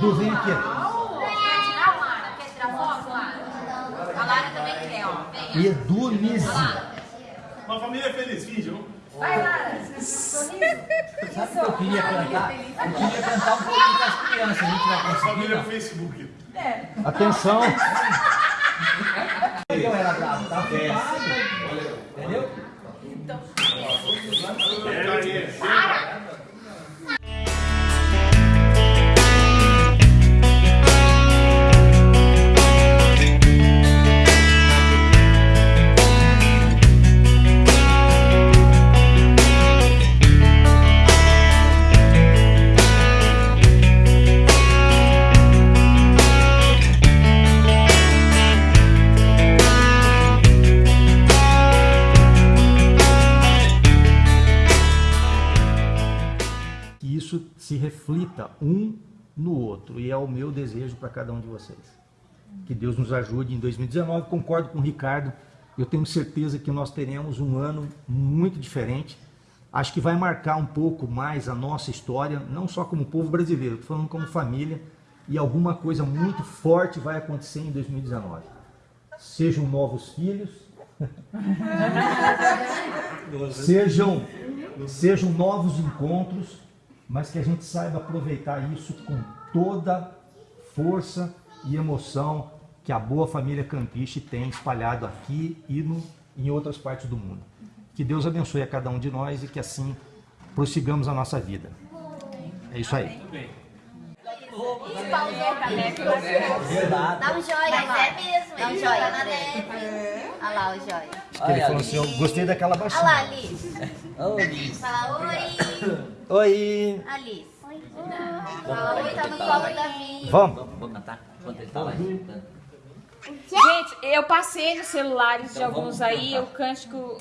Edu, vem aqui. Quer tirar, Lara? Quer tirar foto, Lara? A Lara também quer, ó. Vem. Edu Nise. Uma família feliz, vídeo. Vai, Lara. Sabe o que eu queria cantar? Eu queria cantar um pouquinho com as crianças. A gente vai Família conseguir. Facebook. Atenção. Isso se reflita um no outro. E é o meu desejo para cada um de vocês. Que Deus nos ajude em 2019. Concordo com o Ricardo. Eu tenho certeza que nós teremos um ano muito diferente. Acho que vai marcar um pouco mais a nossa história, não só como povo brasileiro, estou falando como família. E alguma coisa muito forte vai acontecer em 2019. Sejam novos filhos, sejam, sejam novos encontros, mas que a gente saiba aproveitar isso com toda força e emoção que a boa família Campiche tem espalhado aqui e no, em outras partes do mundo. Que Deus abençoe a cada um de nós e que assim prossigamos a nossa vida. É isso aí. Dá um joia, Mas é mesmo, Dá um joia na neve. Olha lá o joia. Acho que ele falou assim, eu gostei daquela Olha lá, baixinha. Alice. Fala oi. Oi! Alice. Fala oi, tá no colo da minha. Vamos! Vou cantar enquanto ele tá lá escutando. Gente, eu passei nos celulares de alguns aí, o cântico.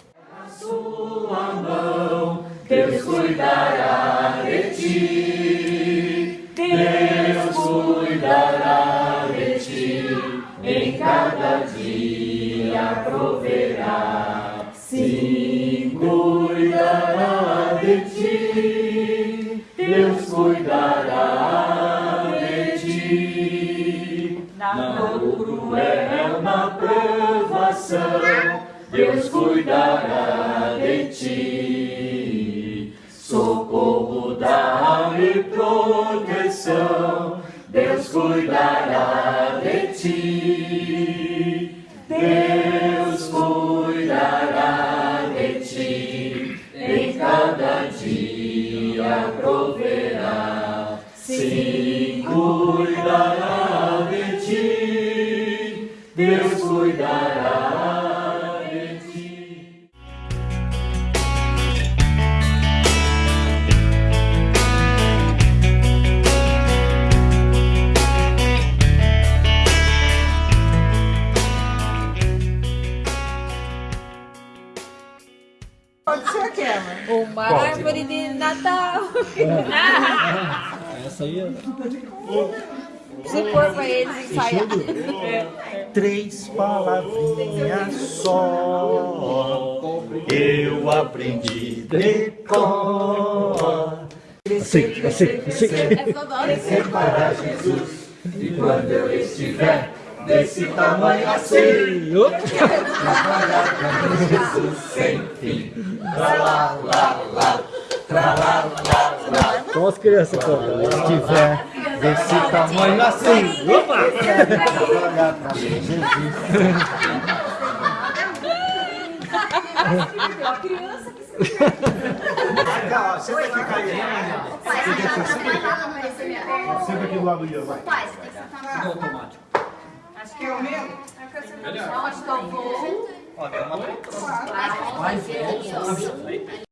na cruel na provação, Deus cuidará. Uma árvore de Natal. Essa aí é... pra eles ensaiar. Três palavrinhas só. Eu aprendi de cor. Assim, assim, assim É Separar Jesus. E quando eu estiver desse tamanho assim. Como as crianças cantam, se tiver desse tamanho assim. Opa! Pra Jesus. Cá, ó, senta aqui, Caio. Pai, você tá trabalhando pra esse meu. Senta aqui do lado do Ian, vai. Pai, você tem que sentar automático. Acho que é o meu. Que vou? Ó, é uma Vai ser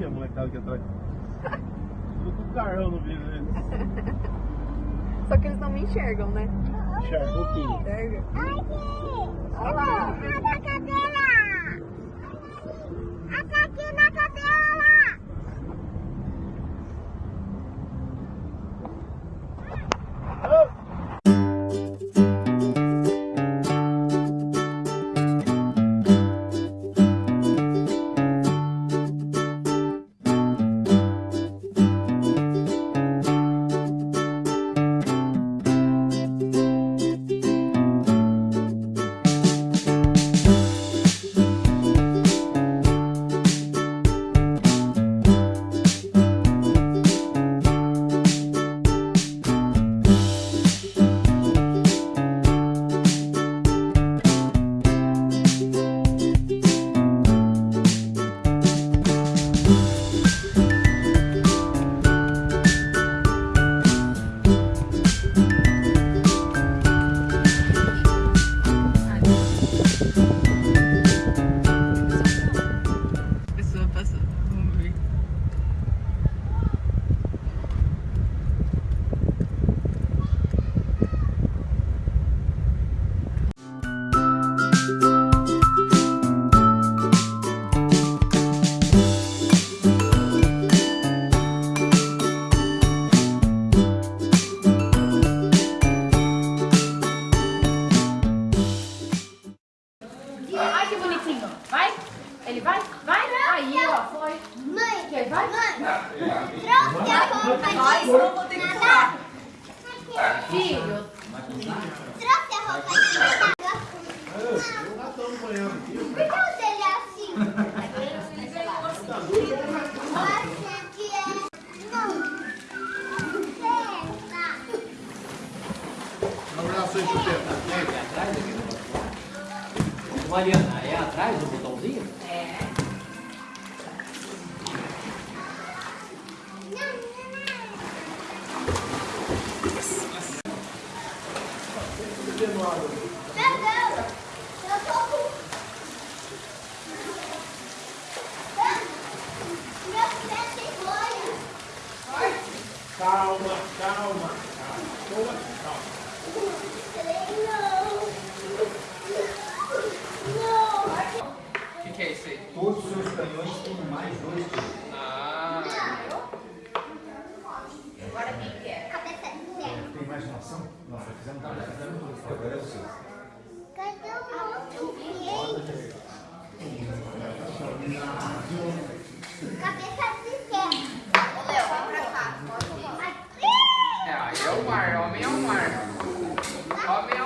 É a molecada aqui atrás. Tudo com carrão no vídeo, né? Só que eles não me enxergam, né? Encharcou tudo. Pessoa Senta. Mariana, é atrás do botãozinho? Perdão. Eu tô com... Meu pé tem bolha. Calma, calma, calma. Não. O que, é isso aí? Todos os seus canhões têm mais dois tiros. Ah, Agora quem quer? Cabeça de ferro. Tem imaginação? Nós já fizemos tudo, já fizemos tudo. Agora é o seu. Cadê o outro? Cabeça de ferro. Ô, Léo, vem pra cá. É, aí é o mar, homem é o mar. Homem é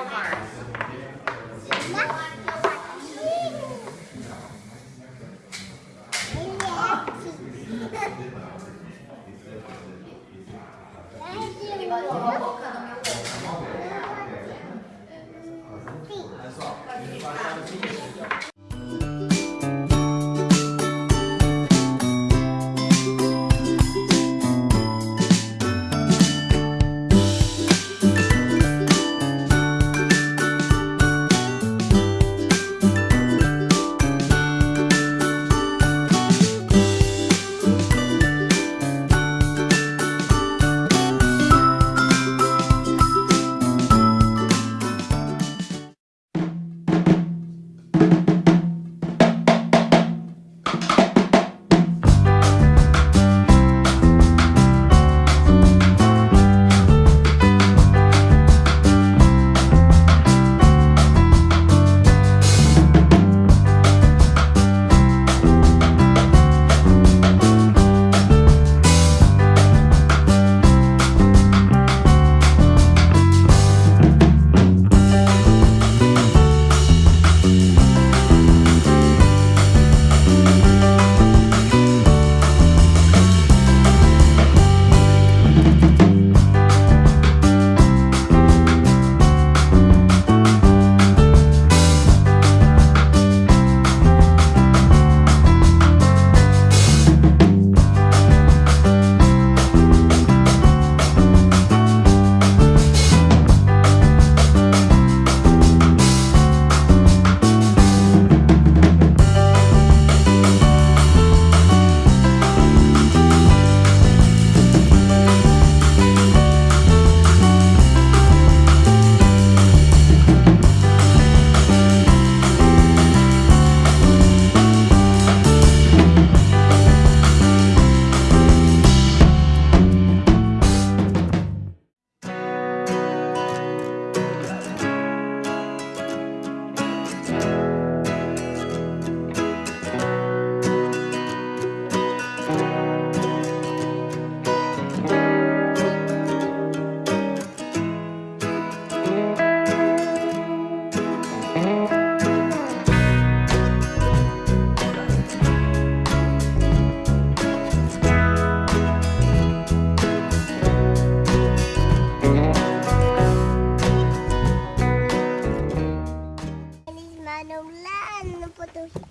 Porto Rico?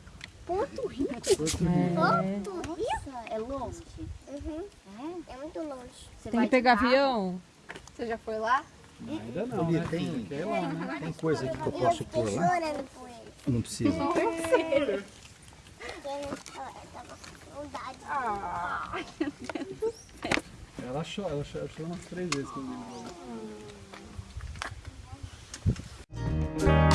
Porto Rico? É, Porto Rico? Uhum. é longe? É? muito longe. Você Tem que pegar avião? Você já foi lá? Ainda não, Olha, né? tem, é lá, né? tem coisa aqui que eu posso eu pôr lá? Não precisa. Não precisa. Ah, meu Deus do céu. Ela chora, ela chora, umas três vezes quando ele